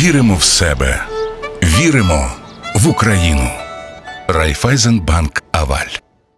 Віримо в себе, віримо в Україну. Райфайзенбанк Аваль.